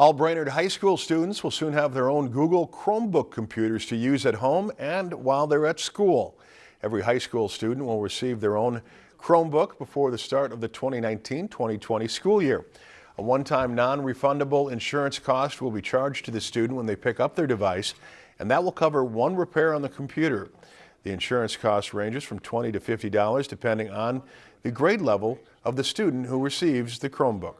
All Brainerd High School students will soon have their own Google Chromebook computers to use at home and while they're at school. Every high school student will receive their own Chromebook before the start of the 2019-2020 school year. A one-time non-refundable insurance cost will be charged to the student when they pick up their device, and that will cover one repair on the computer. The insurance cost ranges from 20 to $50 depending on the grade level of the student who receives the Chromebook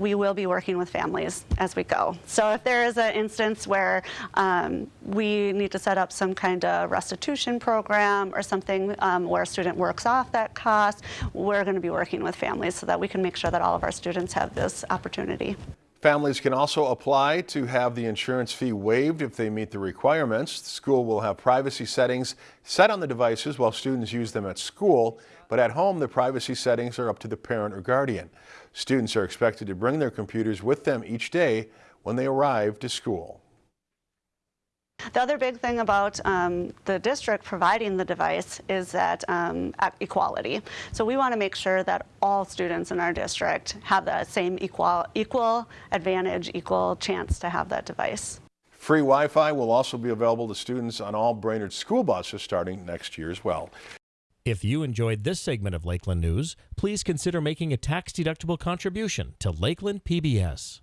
we will be working with families as we go. So if there is an instance where um, we need to set up some kind of restitution program or something um, where a student works off that cost, we're going to be working with families so that we can make sure that all of our students have this opportunity. Families can also apply to have the insurance fee waived if they meet the requirements. The school will have privacy settings set on the devices while students use them at school, but at home the privacy settings are up to the parent or guardian. Students are expected to bring their computers with them each day when they arrive to school. The other big thing about um, the district providing the device is that um, equality. So we want to make sure that all students in our district have the same equal, equal advantage, equal chance to have that device. Free Wi-Fi will also be available to students on all Brainerd school buses starting next year as well. If you enjoyed this segment of Lakeland News, please consider making a tax-deductible contribution to Lakeland PBS.